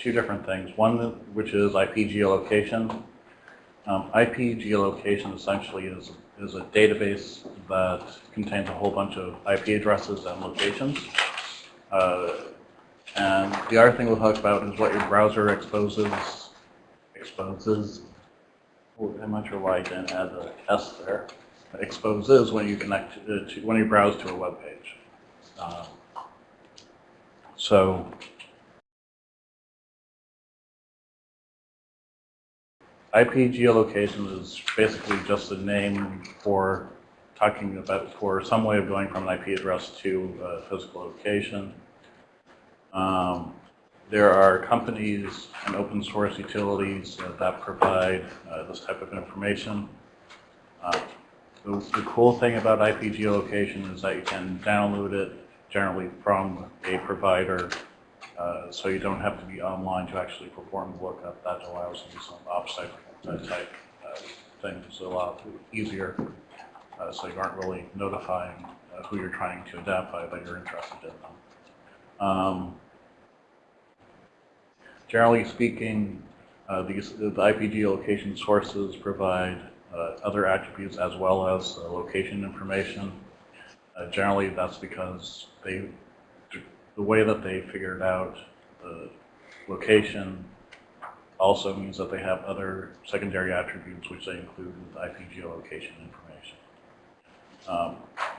two different things. One, which is IP geolocation. Um, IP geolocation essentially is, is a database that contains a whole bunch of IP addresses and locations. Uh, and the other thing we'll talk about is what your browser exposes, exposes, oh, I'm not sure why I didn't add the S there, exposes when you connect to, to when you browse to a web page. Uh, so IP geolocation is basically just a name for talking about for some way of going from an IP address to a physical location. Um, there are companies and open source utilities uh, that provide uh, this type of information. Uh, the, the, cool thing about IP geolocation is that you can download it generally from a provider, uh, so you don't have to be online to actually perform the lookup. That allows you some offsite type uh, things a lot easier, uh, so you aren't really notifying who you're trying to identify, but you're interested in them. Um, generally speaking, uh, these, the IP geolocation sources provide uh, other attributes as well as uh, location information. Uh, generally, that's because they, the way that they figured out the location also means that they have other secondary attributes which they include with IP geolocation information. Um,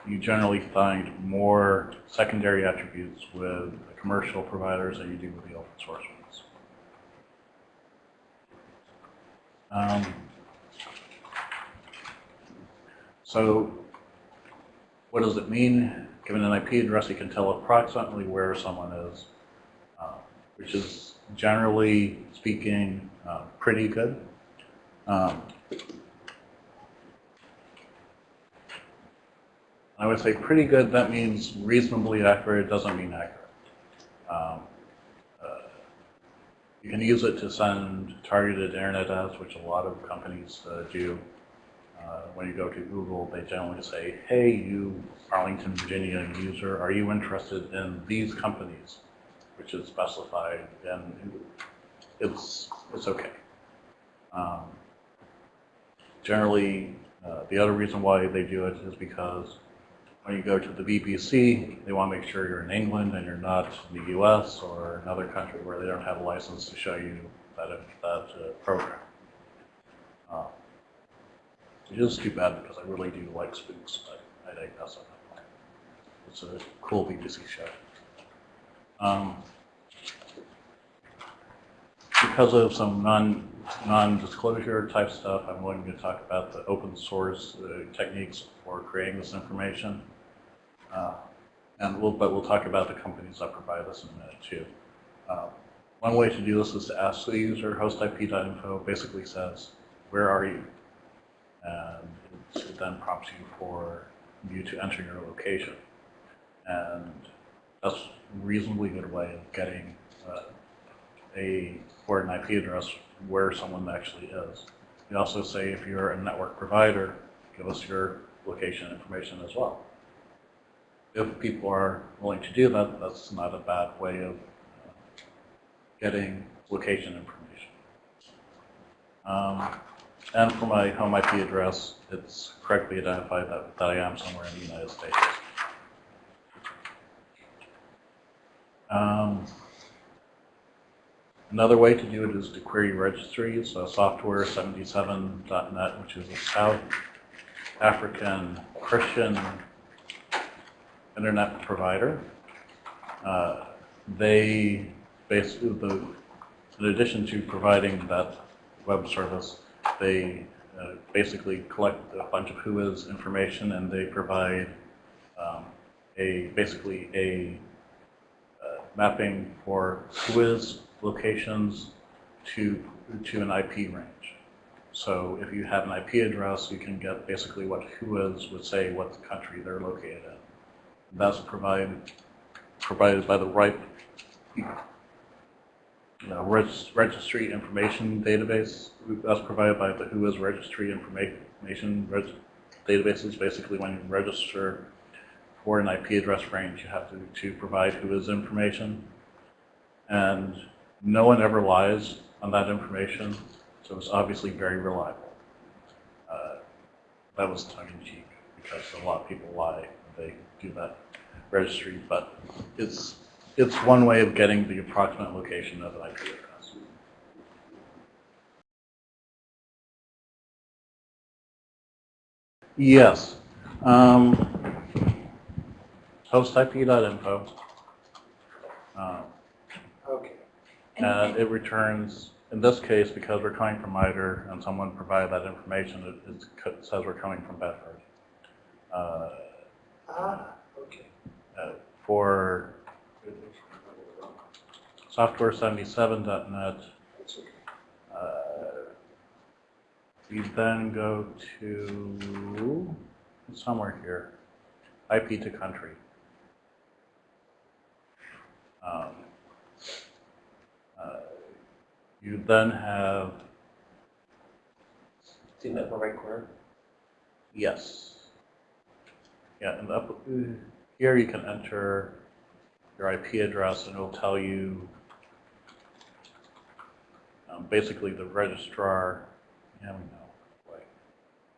you generally find more secondary attributes with commercial providers than you do with the open source ones. Um, so what does it mean? Given an IP address, you can tell approximately where someone is, uh, which is generally speaking uh, pretty good. Um, I would say pretty good, that means reasonably accurate, it doesn't mean accurate. Um, uh, you can use it to send targeted internet ads, which a lot of companies uh, do. Uh, when you go to Google, they generally say, hey, you Arlington, Virginia user, are you interested in these companies? Which is specified, and it's, it's okay. Um, generally, uh, the other reason why they do it is because when you go to the BBC, they want to make sure you're in England and you're not in the US or another country where they don't have a license to show you that, that uh, program. Uh, it is too bad because I really do like spooks, but I that's not my point. It's a cool BBC show. Um, because of some non non-disclosure type stuff, I'm going to talk about the open source uh, techniques for creating this information. Uh, and we'll, but we'll talk about the companies that provide this in a minute too. Uh, one way to do this is to ask the user hostip.info basically says, where are you? And it then prompts you for you to enter your location. And that's a reasonably good way of getting uh, a for an IP address where someone actually is. You also say if you're a network provider, give us your location information as well. If people are willing to do that, that's not a bad way of uh, getting location information. Um, and for my home IP address, it's correctly identified that, that I am somewhere in the United States. Um, Another way to do it is to query registries, so software77.net, which is a South African Christian internet provider. Uh, they basically, the, in addition to providing that web service, they uh, basically collect a bunch of WHOIS information and they provide um, a basically a uh, mapping for WHOIS locations to, to an IP range. So if you have an IP address, you can get basically what WHOIS would say what the country they're located in. That's provided, provided by the right know, registry information database. That's provided by the WHOIS registry information reg databases. Basically, when you register for an IP address range, you have to, to provide WHOIS information. And no one ever lies on that information, so it's obviously very reliable. Uh, That was tongue in cheek, because a lot of people lie when they do that registry, but it's, it's one way of getting the approximate location of an IP address. Yes. Um, hostip.info. Um, Okay. And it returns, in this case, because we're coming from MITRE and someone provided that information, it it says we're coming from Bedford. Uh, Ah, okay. uh, For software77.net, That's okay. uh, you then go to somewhere here, IP to country. Um, uh, You then have, See that in the right corner? yes. Yeah, and up, here you can enter your IP address and it'll tell you um, basically the registrar, yeah, we know.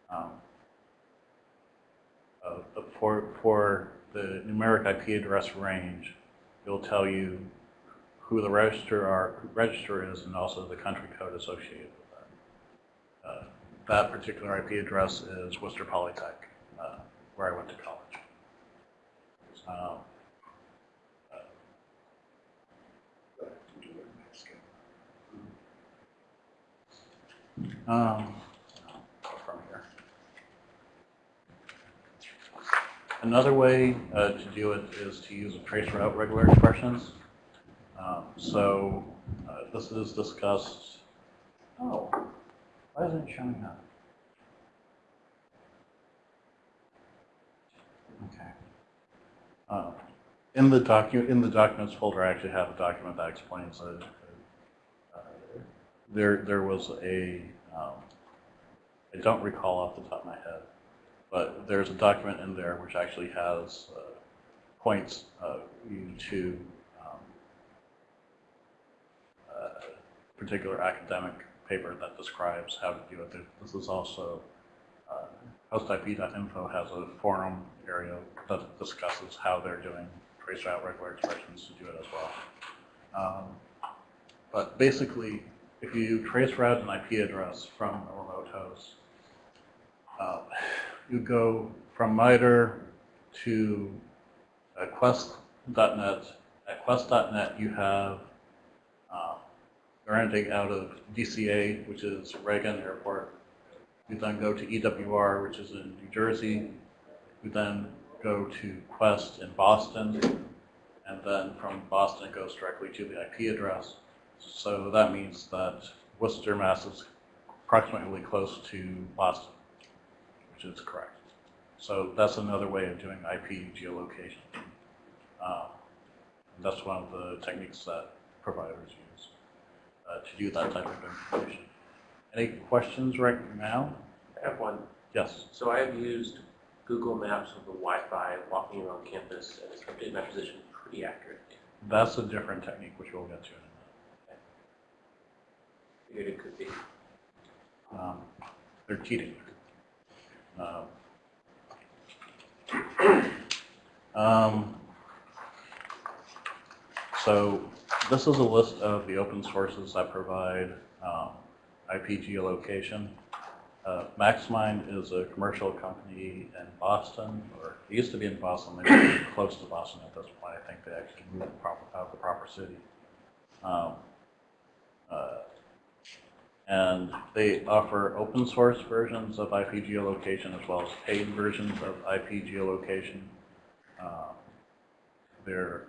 Um, uh, For, for the numeric IP address range, it'll tell you who the register are, register is and also the country code associated with that. Uh, That particular IP address is Worcester Polytech, uh, where I went to college. Um, Um, from here. Another way uh, to do it is to use a trace route regular expressions. Um, so uh, this is discussed. Oh, why isn't it showing up? Okay. Uh, in the document, in the documents folder, I actually have a document that explains it. Uh, there, there was a, um, I don't recall off the top of my head, but there's a document in there which actually has uh, points uh, you to um, a particular academic paper that describes how to do it. This is also, uh, hostip.info has a forum area that discusses how they're doing trace route regular expressions to do it as well. Um, but basically, if you trace route an IP address from a remote host, uh, you go from MITRE to uh, qwest.net. At qwest.net, you have uh, out of DCA, which is Reagan Airport. You then go to EWR, which is in New Jersey. You then go to Qwest in Boston, and then from Boston it goes directly to the IP address. So that means that Worcester, Mass is approximately close to Boston, which is correct. So that's another way of doing IP geolocation. Um, That's one of the techniques that providers use uh, to do that type of information. Any questions right now? I have one. Yes. So I have used Google Maps with the Wi-Fi walking around campus, and it's updated my position pretty accurately. That's a different technique, which we'll get to it could be. Um, They're cheating. Um, um, So this is a list of the open sources that provide um, IP geolocation. Uh, MaxMind is a commercial company in Boston, or it used to be in Boston, they're close to Boston at this point. I think they actually moved out of the proper city. Um, uh, And they offer open source versions of IP geolocation as well as paid versions of IP geolocation. Uh, There,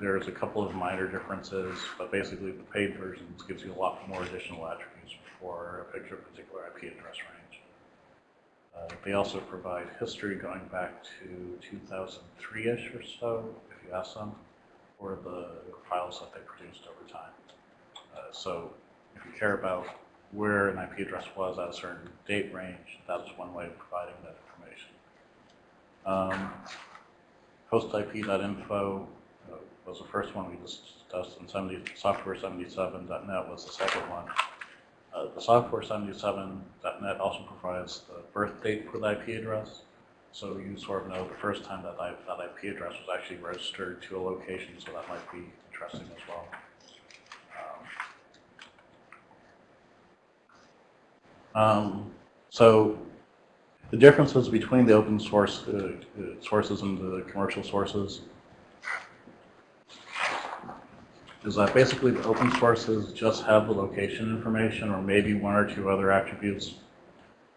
there's a couple of minor differences, but basically the paid versions gives you a lot more additional attributes for a picture of particular IP address range. Uh, They also provide history going back to 2003-ish or so, if you ask them, for the files that they produced over time. Uh, So if you care about where an IP address was at a certain date range, that's one way of providing that information. Um, hostip.info uh, was the first one we discussed, and 70, software77.net was the second one. Uh, the software77.net also provides the birth date for the IP address. So you sort of know the first time that, that IP address was actually registered to a location, so that might be interesting as well. Um, so the differences between the open source uh, sources and the commercial sources is that basically the open sources just have the location information or maybe one or two other attributes.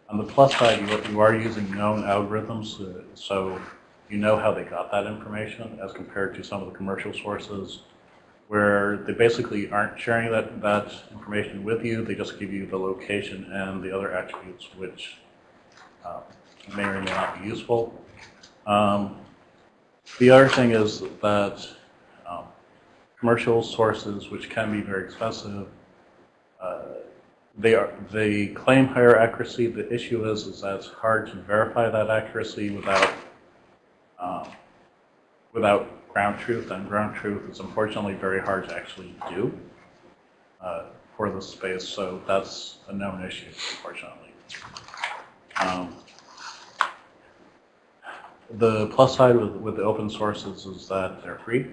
On the plus side, you, you are using known algorithms, uh, so you know how they got that information as compared to some of the commercial sources where they basically aren't sharing that, that information with you. They just give you the location and the other attributes which uh, may or may not be useful. Um, the other thing is that um, commercial sources, which can be very expensive, uh, they are they claim higher accuracy. The issue is is that it's hard to verify that accuracy without um, without ground truth, and ground truth is unfortunately very hard to actually do uh, for this space. So that's a known issue, unfortunately. Um, the plus side with, with the open sources is that they're free.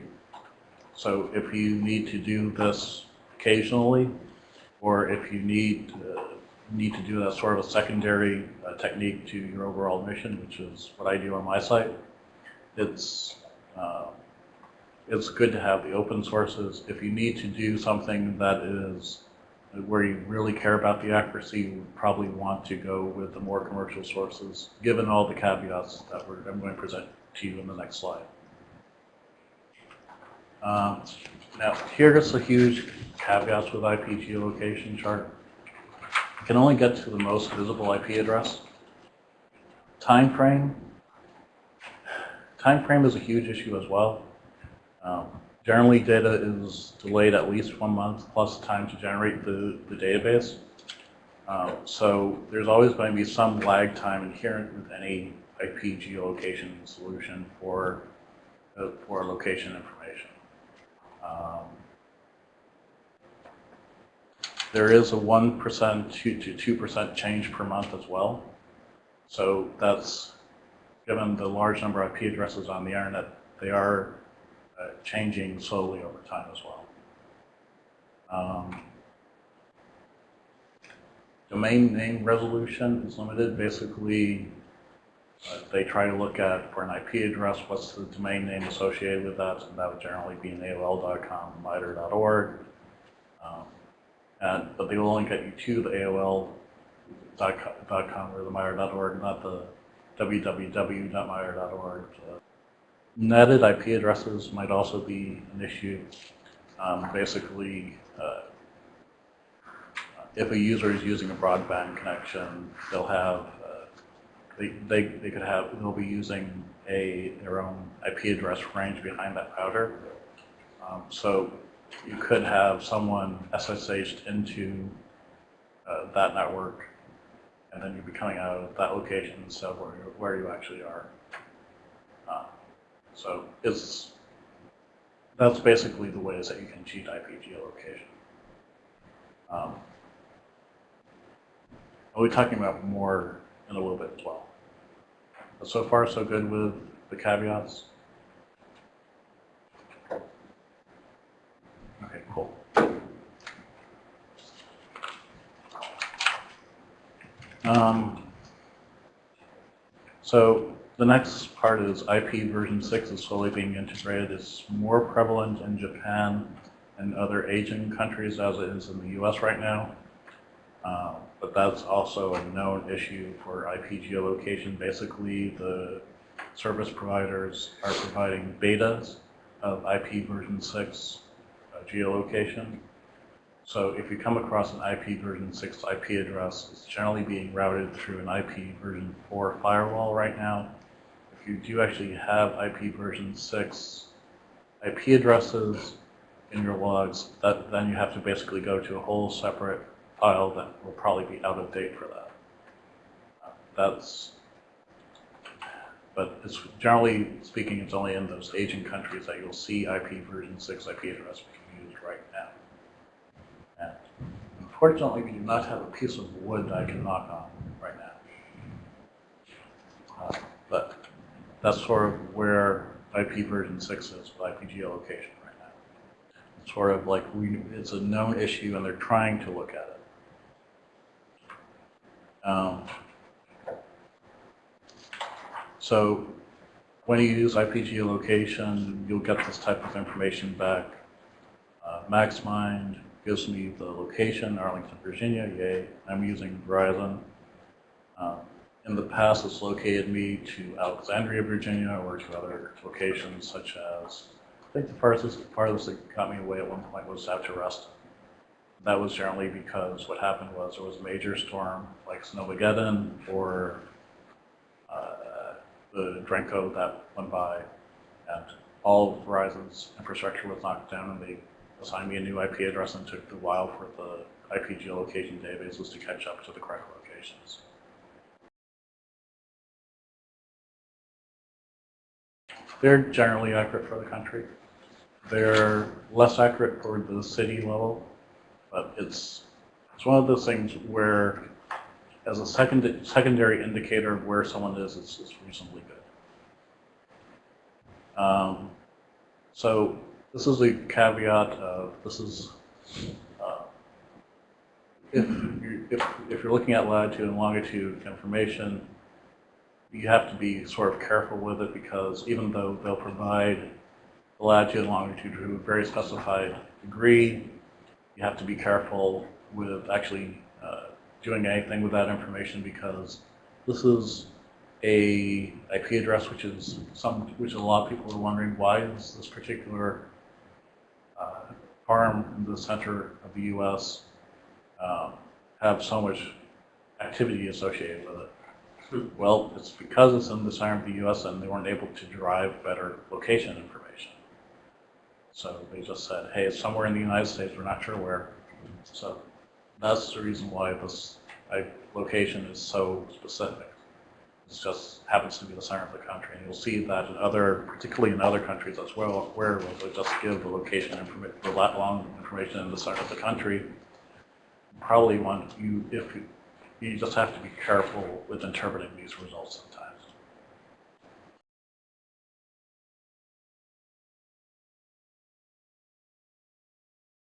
So if you need to do this occasionally, or if you need uh, need to do that sort of a secondary uh, technique to your overall mission, which is what I do on my site, it's uh, it's good to have the open sources. If you need to do something that is where you really care about the accuracy, you probably want to go with the more commercial sources, given all the caveats that I'm going to present to you in the next slide. Um, now, here's the huge caveats with IP geolocation chart. You can only get to the most visible IP address. Time frame. Time frame is a huge issue as well. Um, generally, data is delayed at least one month plus time to generate the, the database. Um, so there's always going to be some lag time inherent with any IP geolocation solution for, uh, for location information. Um, there is a 1% to 2% change per month as well. So that's, given the large number of IP addresses on the internet, they are uh, changing slowly over time as well. Um, domain name resolution is limited. Basically, uh, they try to look at for an IP address, what's the domain name associated with that, and that would generally be an AOL.com, MITRE.org. Um, and, but they will only get you to the AOL.com or the MITRE.org, not the www.mitre.org. NATed IP addresses might also be an issue. Um, basically, uh, if a user is using a broadband connection, they'll have uh, they, they, they could have they'll be using a their own IP address range behind that router. Um, so you could have someone SSH'd into uh, that network, and then you'd be coming out of that location instead of where, you- where you actually are. Uh, so that's basically the ways that you can cheat IP geolocation. Um, I'll be talking about more in a little bit as well. But so far, so good with the caveats. Okay, cool. Um, so the next part is IP version 6 is slowly being integrated. It's more prevalent in Japan and other Asian countries as it is in the US right now. Uh, but that's also a known issue for IP geolocation. Basically, the service providers are providing betas of IP version 6 uh, geolocation. So if you come across an IP version 6 IP address, it's generally being routed through an IP version 4 firewall right now. You do actually have IP version 6 IP addresses in your logs, that, then you have to basically go to a whole separate file that will probably be out of date for that. That's but it's generally speaking, it's only in those Asian countries that you'll see IP version 6 IP address being used right now. And unfortunately, we do not have a piece of wood I can knock on right now. Uh, But that's sort of where IP version 6 is with IP geolocation right now. It's sort of like we, it's a known issue and they're trying to look at it. Um, so when you use IP geolocation, you'll get this type of information back. Uh, MaxMind gives me the location, Arlington, Virginia, yay. I'm using Verizon. Um, in the past, it's located me to Alexandria, Virginia, or to other locations such as, I think the farthest, farthest that got me away at one point was out to. That was generally because what happened was there was a major storm like Snowmageddon or uh, the derecho that went by, and all of Verizon's infrastructure was knocked down, and they assigned me a new IP address and took a while for the IP geolocation databases to catch up to the correct locations. They're generally accurate for the country. They're less accurate for the city level, but it's, it's one of those things where, as a second, secondary indicator of where someone is, it's, it's reasonably good. Um, so this is a caveat of, this is, uh, if, you- if, if you're looking at latitude and longitude information, you have to be sort of careful with it because even though they'll provide the latitude and longitude to a very specified degree, you have to be careful with actually uh, doing anything with that information because this is a IP address which is some, which a lot of people are wondering why is this particular uh, farm in the center of the U.S. um, have so much activity associated with it. Well, it's because it's in the center of the U.S. and they weren't able to derive better location information. So they just said, hey, it's somewhere in the United States, we're not sure where. So that's the reason why this location is so specific. It just happens to be the center of the country. And you'll see that in other, particularly in other countries as well, where they just give the location information, the lat long information in the center of the country. Probably want you, if you, you just have to be careful with interpreting these results sometimes.